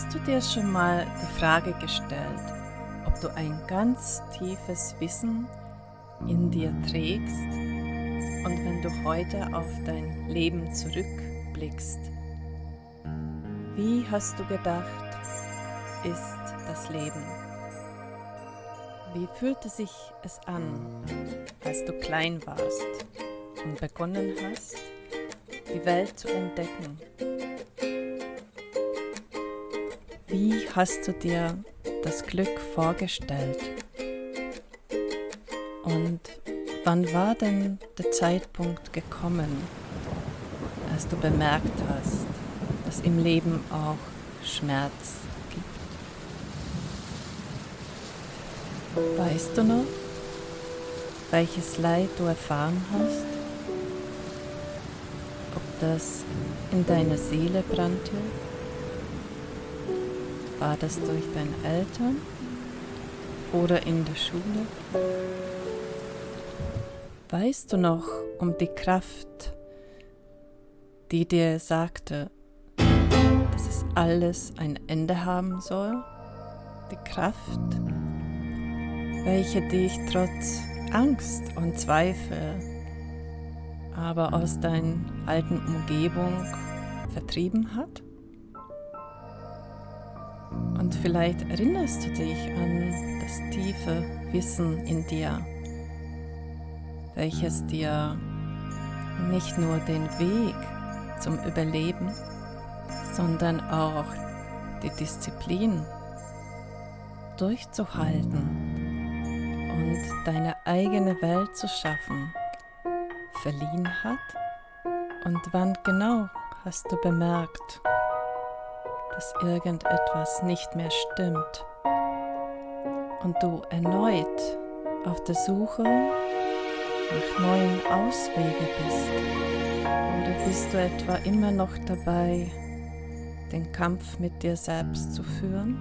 Hast du dir schon mal die Frage gestellt, ob du ein ganz tiefes Wissen in dir trägst und wenn du heute auf dein Leben zurückblickst, wie hast du gedacht, ist das Leben? Wie fühlte sich es an, als du klein warst und begonnen hast, die Welt zu entdecken? Wie hast du dir das Glück vorgestellt? Und wann war denn der Zeitpunkt gekommen, als du bemerkt hast, dass im Leben auch Schmerz gibt? Weißt du noch, welches Leid du erfahren hast? Ob das in deiner Seele brannte war das durch deine Eltern oder in der Schule? Weißt du noch um die Kraft, die dir sagte, dass es alles ein Ende haben soll? Die Kraft, welche dich trotz Angst und Zweifel, aber aus deiner alten Umgebung vertrieben hat? Und vielleicht erinnerst du dich an das tiefe Wissen in dir, welches dir nicht nur den Weg zum Überleben, sondern auch die Disziplin durchzuhalten und deine eigene Welt zu schaffen, verliehen hat? Und wann genau hast du bemerkt, dass irgendetwas nicht mehr stimmt und du erneut auf der Suche nach neuen Auswegen bist? Oder bist du etwa immer noch dabei, den Kampf mit dir selbst zu führen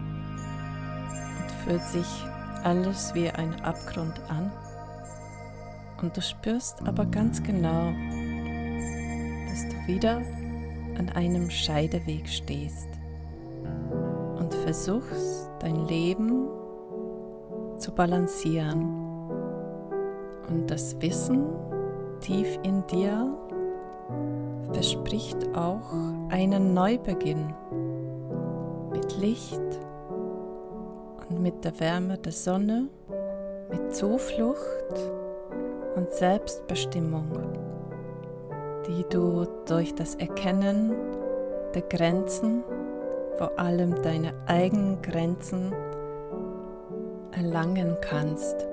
und fühlt sich alles wie ein Abgrund an? Und du spürst aber ganz genau, dass du wieder an einem Scheideweg stehst versuchst dein Leben zu balancieren. Und das Wissen tief in dir verspricht auch einen Neubeginn mit Licht und mit der Wärme der Sonne, mit Zuflucht und Selbstbestimmung, die du durch das Erkennen der Grenzen vor allem deine eigenen Grenzen erlangen kannst.